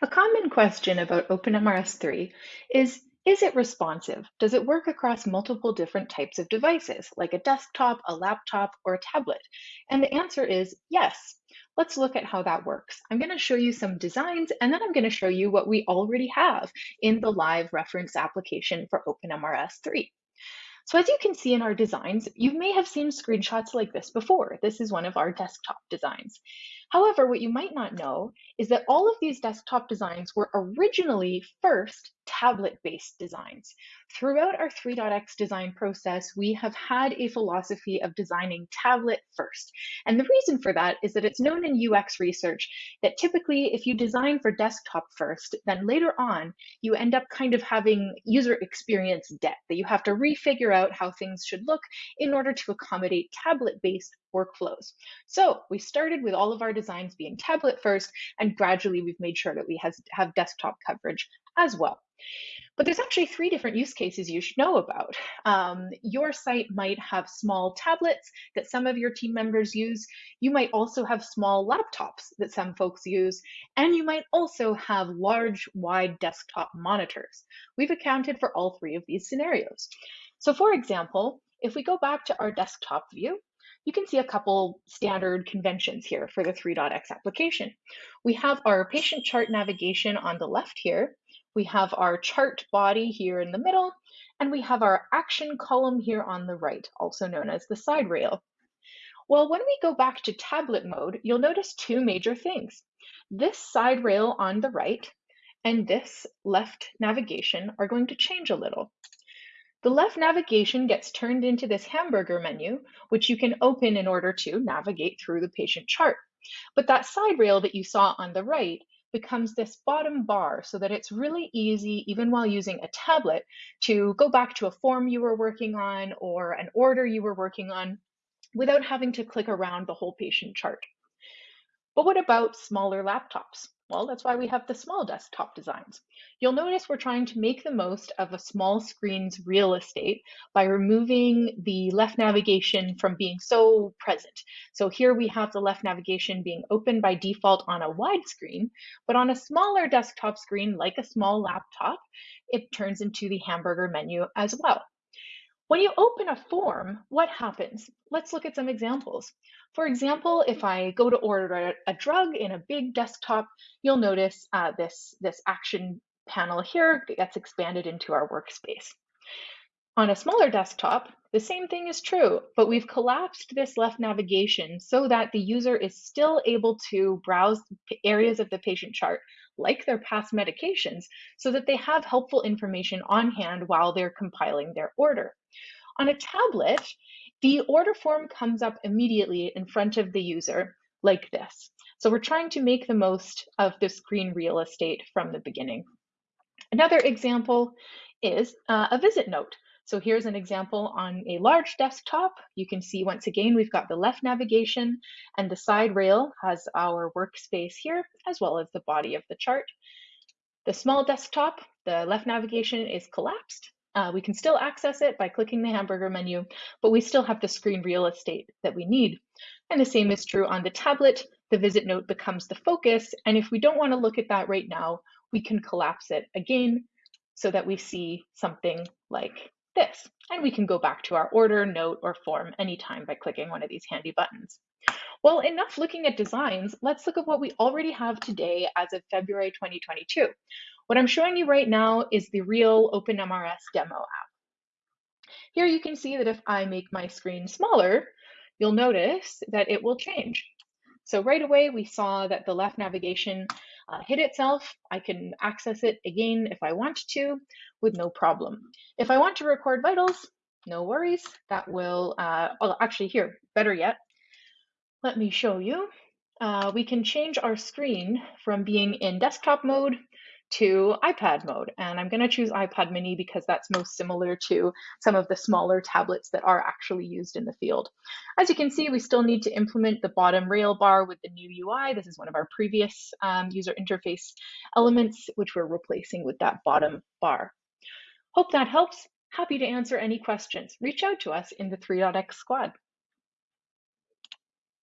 A common question about OpenMRS3 is, is it responsive? Does it work across multiple different types of devices, like a desktop, a laptop, or a tablet? And the answer is yes. Let's look at how that works. I'm going to show you some designs, and then I'm going to show you what we already have in the live reference application for OpenMRS3. So as you can see in our designs, you may have seen screenshots like this before. This is one of our desktop designs. However, what you might not know is that all of these desktop designs were originally first tablet-based designs. Throughout our 3.x design process, we have had a philosophy of designing tablet first. And the reason for that is that it's known in UX research that typically if you design for desktop first, then later on, you end up kind of having user experience debt, that you have to refigure out how things should look in order to accommodate tablet-based workflows. So we started with all of our designs being tablet first, and gradually we've made sure that we has, have desktop coverage as well. But there's actually three different use cases you should know about. Um, your site might have small tablets that some of your team members use. You might also have small laptops that some folks use. And you might also have large, wide desktop monitors. We've accounted for all three of these scenarios. So for example, if we go back to our desktop view, you can see a couple standard conventions here for the 3.x application. We have our patient chart navigation on the left here. We have our chart body here in the middle, and we have our action column here on the right, also known as the side rail. Well, when we go back to tablet mode, you'll notice two major things. This side rail on the right and this left navigation are going to change a little. The left navigation gets turned into this hamburger menu, which you can open in order to navigate through the patient chart. But that side rail that you saw on the right becomes this bottom bar so that it's really easy, even while using a tablet, to go back to a form you were working on or an order you were working on without having to click around the whole patient chart. But what about smaller laptops? Well, that's why we have the small desktop designs. You'll notice we're trying to make the most of a small screen's real estate by removing the left navigation from being so present. So here we have the left navigation being open by default on a wide screen, but on a smaller desktop screen, like a small laptop, it turns into the hamburger menu as well. When you open a form, what happens? Let's look at some examples. For example, if I go to order a, drug in a big desktop, you'll notice uh, this, this action panel here gets expanded into our workspace. On a smaller desktop, the same thing is true, but we've collapsed this left navigation so that the user is still able to browse areas of the patient chart, like their past medications, so that they have helpful information on hand while they're compiling their order. On a tablet, the order form comes up immediately in front of the user like this. So we're trying to make the most of the screen real estate from the beginning. Another example is uh, a visit note. So here's an example on a large desktop. You can see once again, we've got the left navigation and the side rail has our workspace here, as well as the body of the chart. The small desktop, the left navigation is collapsed uh, we can still access it by clicking the hamburger menu, but we still have the screen real estate that we need. And the same is true on the tablet. The visit note becomes the focus. And if we don't want to look at that right now, we can collapse it again so that we see something like this. And we can go back to our order, note, or form anytime by clicking one of these handy buttons. Well, enough looking at designs. Let's look at what we already have today as of February 2022. What I'm showing you right now is the real OpenMRS demo app. Here you can see that if I make my screen smaller, you'll notice that it will change. So right away, we saw that the left navigation uh, hit itself. I can access it again if I want to with no problem. If I want to record vitals, no worries. That will, uh, well, actually here, better yet, let me show you. Uh, we can change our screen from being in desktop mode to iPad mode. And I'm going to choose iPad mini because that's most similar to some of the smaller tablets that are actually used in the field. As you can see, we still need to implement the bottom rail bar with the new UI. This is one of our previous um, user interface elements, which we're replacing with that bottom bar. Hope that helps. Happy to answer any questions. Reach out to us in the 3.x squad.